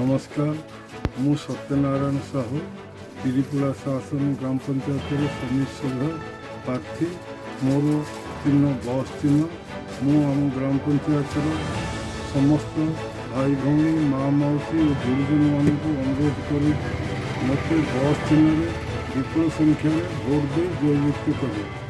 নমস্কার মু সত্যনারায়ণ সাহু ত্রিপুরা শাসন গ্রাম পঞ্চায়েতের সমীর সভ্য প্রার্থী মোর চিহ্ন বস চিহ্ন ମୁଁ ଆମ ଗ୍ରାମ ପଞ୍ଚାୟତର ସମସ୍ତ ଭାଇ ଭଉଣୀ ମା' ମାଉସୀ ଓ ଗୁରୁଜନମାନଙ୍କୁ ଅନୁରୋଧ କରି ମୋତେ ବସ୍ ଚିହ୍ନରେ ବିପୁଳ ସଂଖ୍ୟାରେ ଭୋଟ୍ ଦେଇ ଜୟଯୁକ୍ତ କରିବେ